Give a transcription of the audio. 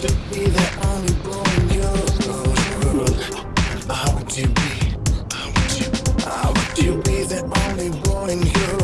to be only boy in your world. How would you be? How would you? How would you be the only boy in your